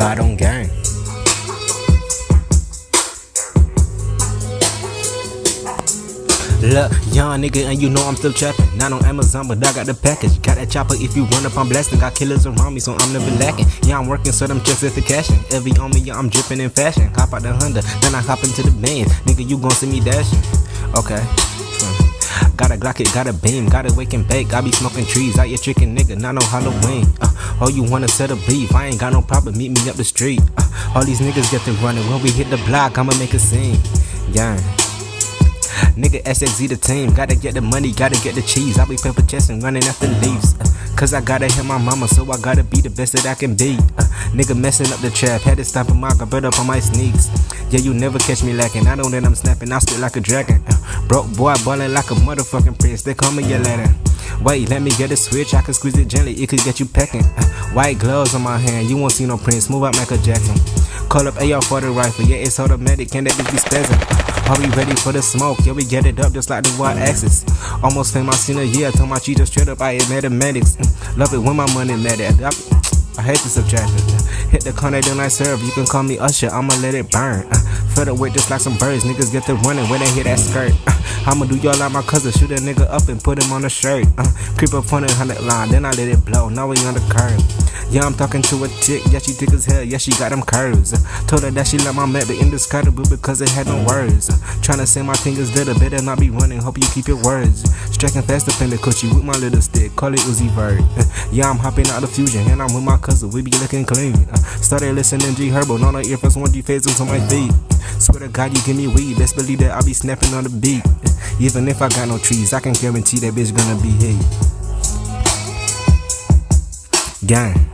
On gang. Look, young nigga, and you know I'm still trapping. Not on Amazon, but I got the package. Got that chopper if you run up, I'm blasting. Got killers around me, so I'm never lacking. Yeah, I'm working, so them checks is the cashing. Every on me, yeah, I'm dripping in fashion. Hop out the Honda, then I hop into the van. Nigga, you gon' see me dashing. Okay. Hmm. Got a Glock, it got a beam, got a wake and bake. I be smoking trees out your chicken nigga, not no Halloween. Uh, oh, you wanna set a beef? I ain't got no problem, meet me up the street. Uh, all these niggas get to running. When we hit the block, I'ma make a scene. Yeah. Nigga SXZ the team, gotta get the money, gotta get the cheese. I be paper chasing, running after leaves. Uh, Cause I gotta hit my mama, so I gotta be the best that I can be. Uh, nigga messing up the trap, had to stop him, I got bread up on my sneaks. Yeah, you never catch me lacking, I know that I'm snapping, I spit like a dragon. Uh, broke boy, ballin' like a motherfucking prince, they call me your letter. Wait, let me get a switch, I can squeeze it gently, it could get you pecking. Uh, white gloves on my hand, you won't see no prince, move out Michael Jackson. Call up AR for the rifle, yeah, it's automatic, can that bitch be spazzing? Are we ready for the smoke? Yeah, we get it up just like the Y axis. Almost famous, seen a year, told my cheetah straight up, I hit mathematics. Mm, love it when my money matter. I hate the subtraction. Hit the corner, then I serve. You can call me Usher, I'ma let it burn. Uh, Feel the weight just like some birds. Niggas get to running when they hear that skirt. Uh, I'ma do y'all like my cousin, shoot a nigga up and put him on a shirt. Uh, creep up on the hundred line, then I let it blow. Now we on the curve. Yeah, I'm talking to a chick, yeah, she thick as hell, yeah, she got them curves. Uh, told her that she let my map be indescribable because it had no words. Uh, tryna say my fingers little, better not be running, hope you keep your words. Striking faster than the coochie with my little stick, call it Uzi Vert. Uh, yeah, I'm hopping out the fusion, and I'm with my cousin, we be looking clean. Uh, started listening G Herbo, no no earphones, one G phases on my feet. Swear to God, you give me weed, best believe that I'll be snapping on the beat. Even if I got no trees, I can guarantee that bitch gonna be hit. Gang.